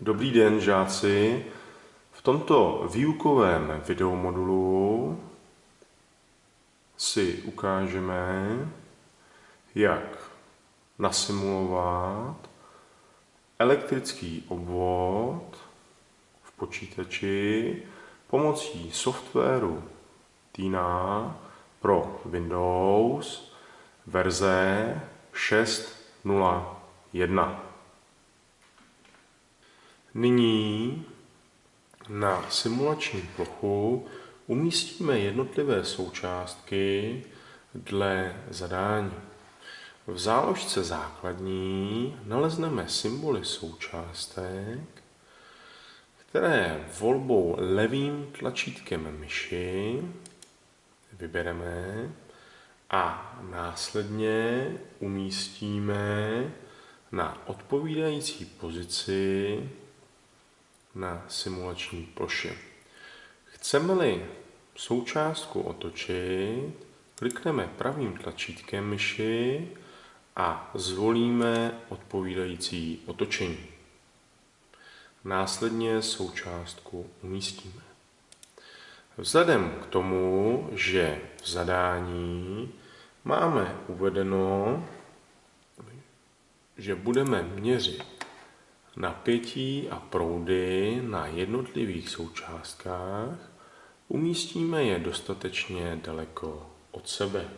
Dobrý den, žáci. V tomto výukovém videomodulu si ukážeme, jak nasimulovat elektrický obvod v počítači pomocí softwaru Tina pro Windows verze 6.0.1. Nyní na simulační plochu umístíme jednotlivé součástky dle zadání. V záložce základní nalezneme symboly součástek, které volbou levým tlačítkem myši vybereme a následně umístíme na odpovídající pozici na simulační ploše. Chceme-li součástku otočit, klikneme pravým tlačítkem myši a zvolíme odpovídající otočení. Následně součástku umístíme. Vzhledem k tomu, že v zadání máme uvedeno, že budeme měřit napětí a proudy na jednotlivých součástkách, umístíme je dostatečně daleko od sebe.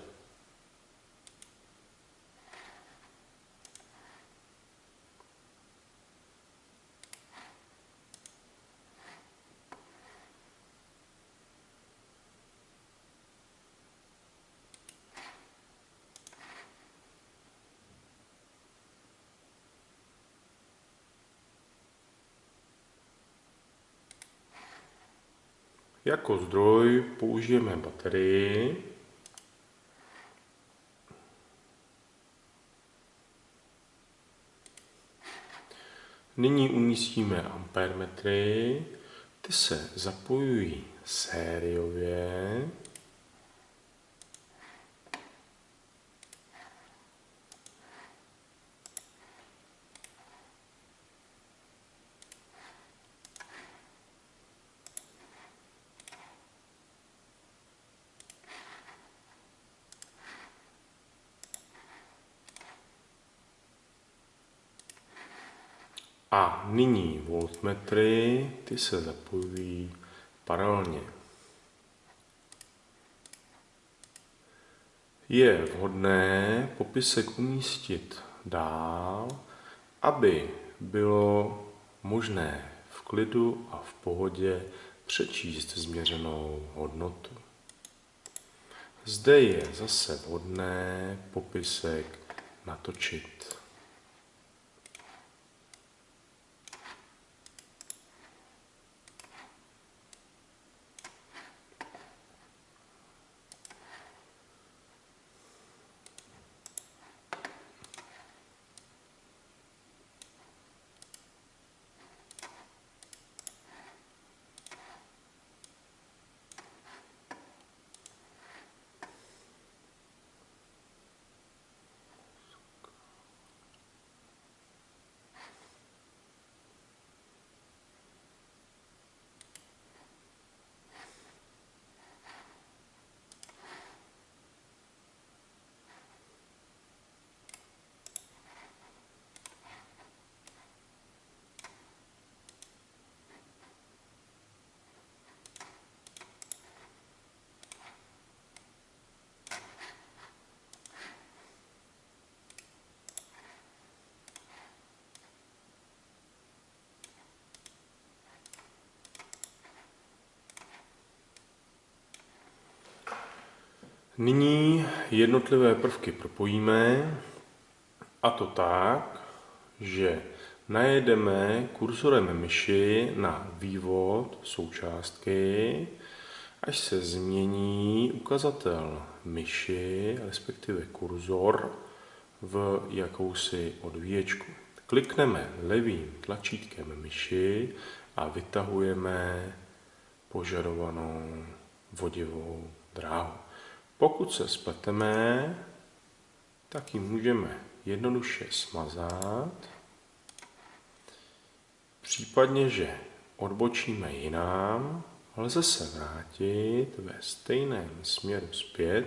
Jako zdroj použijeme baterii. Nyní umístíme ampermetry. Ty se zapojují sériově. A nyní voltmetry, ty se zapojují paralelně. Je vhodné popisek umístit dál, aby bylo možné v klidu a v pohodě přečíst změřenou hodnotu. Zde je zase vhodné popisek natočit. Nyní jednotlivé prvky propojíme a to tak, že najedeme kurzorem myši na vývod součástky, až se změní ukazatel myši, respektive kurzor, v jakousi odvíječku. Klikneme levým tlačítkem myši a vytahujeme požadovanou vodivou dráhu. Pokud se spleteme, tak ji můžeme jednoduše smazat. případně, že odbočíme jinam, lze se vrátit ve stejném směru zpět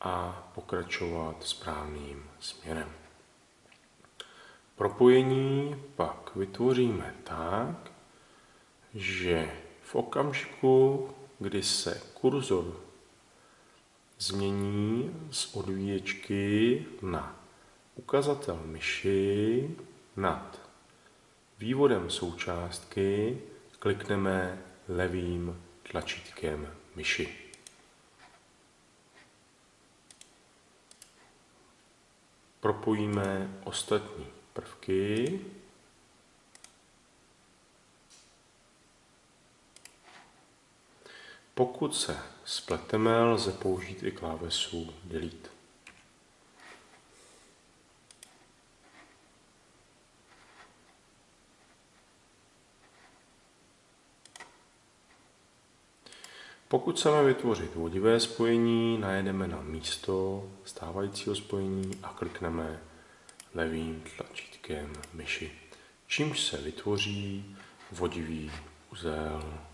a pokračovat správným směrem. Propojení pak vytvoříme tak, že v okamžiku, kdy se kurzor změní z odvíječky na ukazatel myši nad vývodem součástky, klikneme levým tlačítkem myši. Propojíme ostatní prvky. Pokud se spleteme, lze použít i klávesu Delete. Pokud chceme vytvořit vodivé spojení, najedeme na místo stávajícího spojení a klikneme levým tlačítkem myši, čímž se vytvoří vodivý uzel.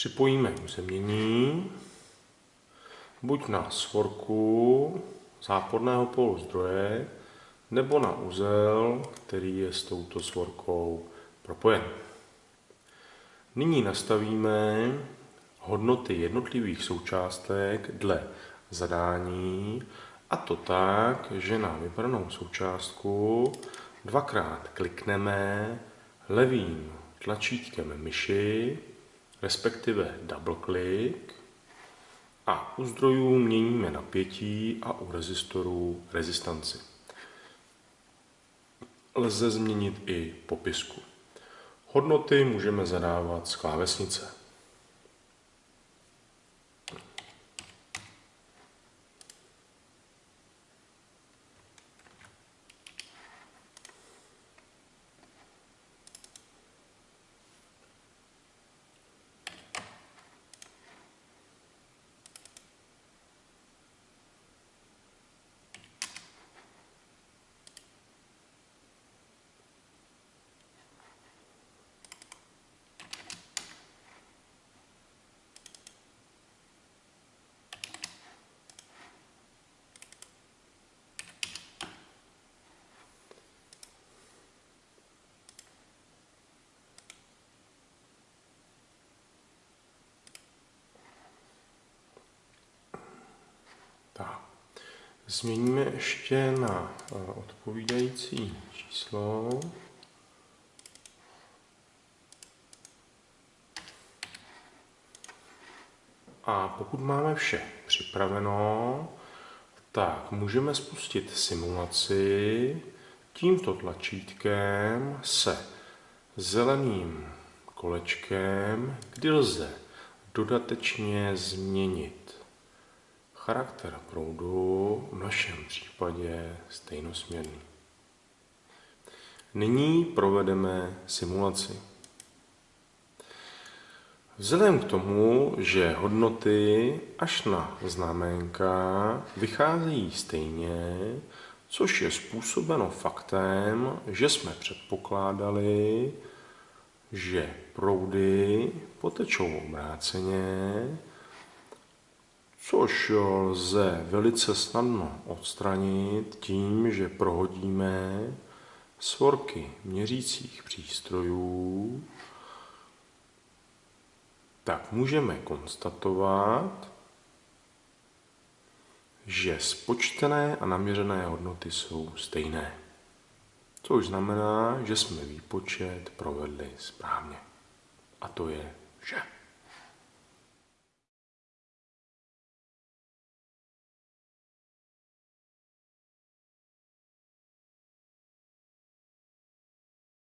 Připojíme uzemnění buď na svorku záporného polu zdroje, nebo na uzel, který je s touto svorkou propojen. Nyní nastavíme hodnoty jednotlivých součástek dle zadání a to tak, že na vybranou součástku dvakrát klikneme levým tlačítkem myši respektive double click a u zdrojů měníme napětí a u rezistorů rezistanci. Lze změnit i popisku. Hodnoty můžeme zadávat z klávesnice. Změníme ještě na eh, odpovídající číslo. A pokud máme vše připraveno, tak můžeme spustit simulaci tímto tlačítkem se zeleným kolečkem, kdy lze dodatečně změnit Charakter proudu v našem případě stejnosměrný. Nyní provedeme simulaci. Vzhledem k tomu, že hodnoty až na znamenka vycházejí stejně, což je způsobeno faktem, že jsme předpokládali, že proudy potečou obráceně, což lze velice snadno odstranit tím, že prohodíme svorky měřících přístrojů, tak můžeme konstatovat, že spočtené a naměřené hodnoty jsou stejné. Což znamená, že jsme výpočet provedli správně. A to je vše.